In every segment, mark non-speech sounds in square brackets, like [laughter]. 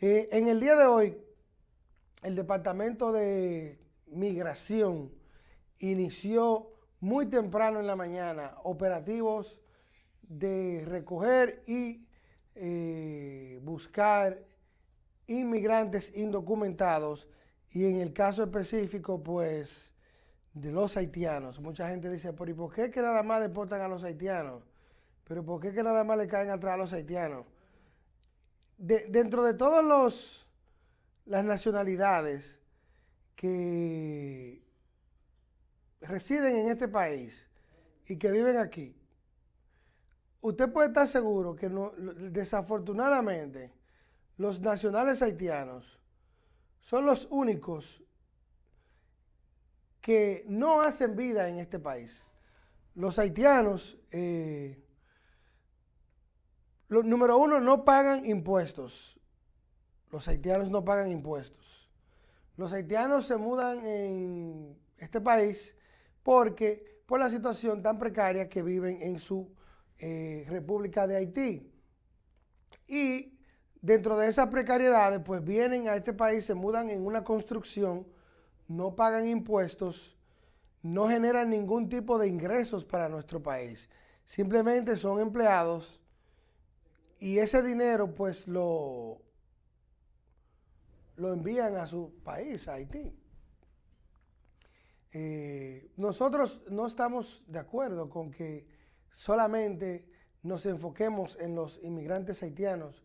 Eh, en el día de hoy, el Departamento de Migración inició muy temprano en la mañana operativos de recoger y eh, buscar inmigrantes indocumentados y en el caso específico, pues, de los haitianos. Mucha gente dice, ¿por, ¿y por qué que nada más deportan a los haitianos? ¿Pero por qué que nada más le caen atrás a los haitianos? Dentro de todas las nacionalidades que residen en este país y que viven aquí, usted puede estar seguro que no, desafortunadamente los nacionales haitianos son los únicos que no hacen vida en este país. Los haitianos, eh, número uno, no pagan impuestos. Los haitianos no pagan impuestos. Los haitianos se mudan en este país porque por la situación tan precaria que viven en su eh, República de Haití. Y dentro de esas precariedades, pues vienen a este país, se mudan en una construcción, no pagan impuestos, no generan ningún tipo de ingresos para nuestro país. Simplemente son empleados y ese dinero pues lo, lo envían a su país, a Haití. Eh, nosotros no estamos de acuerdo con que solamente nos enfoquemos en los inmigrantes haitianos.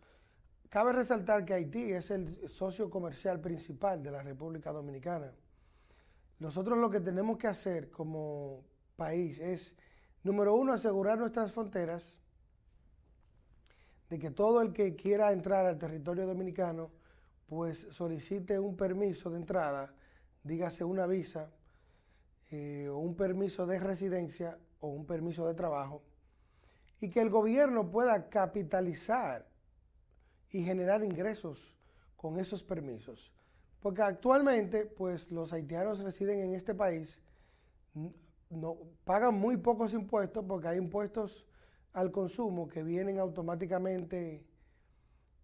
Cabe resaltar que Haití es el socio comercial principal de la República Dominicana. Nosotros lo que tenemos que hacer como país es, número uno, asegurar nuestras fronteras, de que todo el que quiera entrar al territorio dominicano, pues solicite un permiso de entrada, dígase una visa, eh, o un permiso de residencia o un permiso de trabajo, y que el gobierno pueda capitalizar y generar ingresos con esos permisos. Porque actualmente, pues los haitianos residen en este país, no, pagan muy pocos impuestos porque hay impuestos al consumo que vienen automáticamente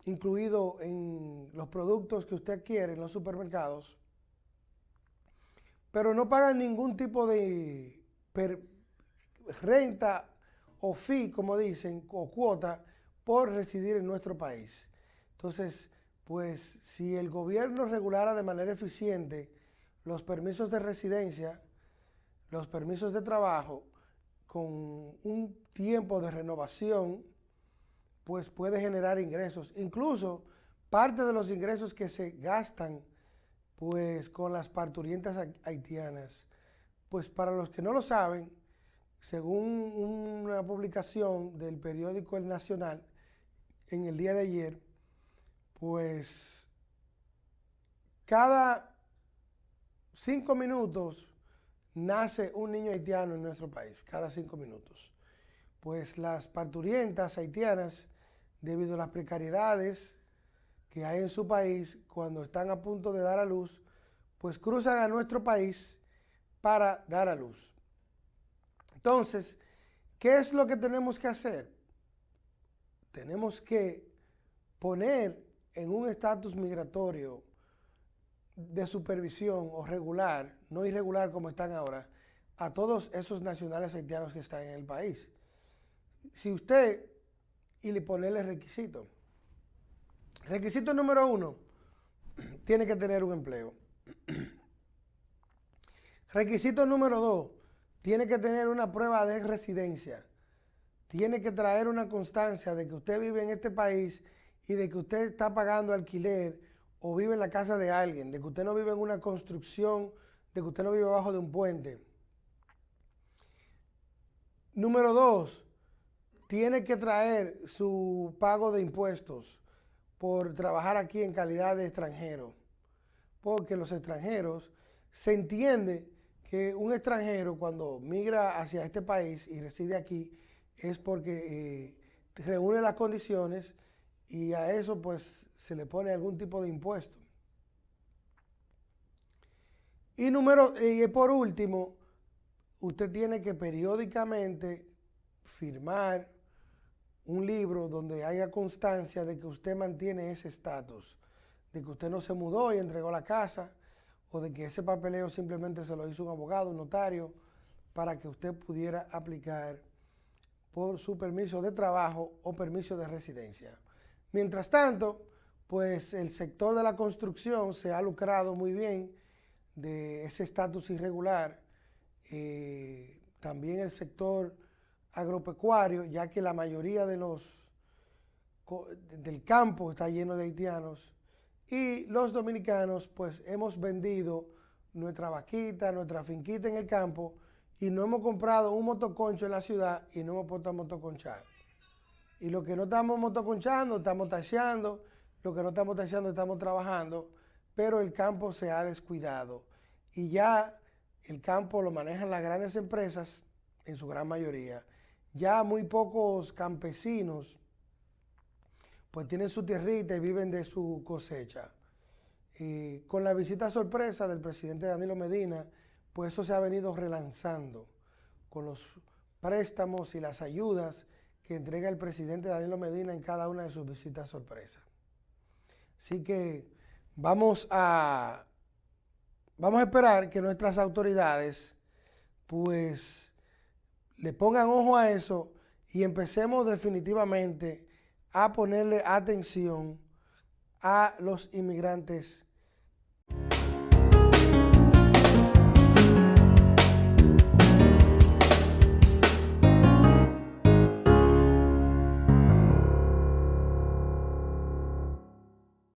incluidos en los productos que usted quiere en los supermercados, pero no pagan ningún tipo de renta o fee, como dicen, o cuota por residir en nuestro país. Entonces, pues si el gobierno regulara de manera eficiente los permisos de residencia, los permisos de trabajo, con un tiempo de renovación, pues puede generar ingresos. Incluso parte de los ingresos que se gastan pues con las parturientas haitianas, pues para los que no lo saben, según una publicación del periódico El Nacional en el día de ayer, pues cada cinco minutos nace un niño haitiano en nuestro país, cada cinco minutos. Pues las parturientas haitianas, debido a las precariedades que hay en su país, cuando están a punto de dar a luz, pues cruzan a nuestro país para dar a luz. Entonces, ¿qué es lo que tenemos que hacer? Tenemos que poner en un estatus migratorio de supervisión o regular, no irregular como están ahora, a todos esos nacionales haitianos que están en el país. Si usted, y le ponerle requisito. Requisito número uno, [clears throat] tiene que tener un empleo. [clears throat] Requisito número dos, tiene que tener una prueba de residencia. Tiene que traer una constancia de que usted vive en este país y de que usted está pagando alquiler o vive en la casa de alguien, de que usted no vive en una construcción, de que usted no vive abajo de un puente. Número dos, tiene que traer su pago de impuestos por trabajar aquí en calidad de extranjero. Porque los extranjeros se entiende que un extranjero cuando migra hacia este país y reside aquí es porque eh, reúne las condiciones y a eso pues se le pone algún tipo de impuesto. Y número, y por último, usted tiene que periódicamente firmar un libro donde haya constancia de que usted mantiene ese estatus. de que usted no se mudó y entregó la casa, o de que ese papeleo simplemente se lo hizo un abogado, un notario, para que usted pudiera aplicar por su permiso de trabajo o permiso de residencia. Mientras tanto, pues el sector de la construcción se ha lucrado muy bien de ese estatus irregular. Eh, también el sector agropecuario, ya que la mayoría de los del campo está lleno de haitianos y los dominicanos pues hemos vendido nuestra vaquita, nuestra finquita en el campo y no hemos comprado un motoconcho en la ciudad y no hemos puesto a motoconchar. Y lo que no estamos motoconchando, estamos tacheando, lo que no estamos tacheando, estamos trabajando, pero el campo se ha descuidado. Y ya el campo lo manejan las grandes empresas, en su gran mayoría. Ya muy pocos campesinos pues tienen su tierrita y viven de su cosecha. Y con la visita sorpresa del presidente Danilo Medina, pues eso se ha venido relanzando con los préstamos y las ayudas que entrega el presidente Danilo Medina en cada una de sus visitas sorpresa. Así que vamos a, vamos a esperar que nuestras autoridades pues le pongan ojo a eso y empecemos definitivamente a ponerle atención a los inmigrantes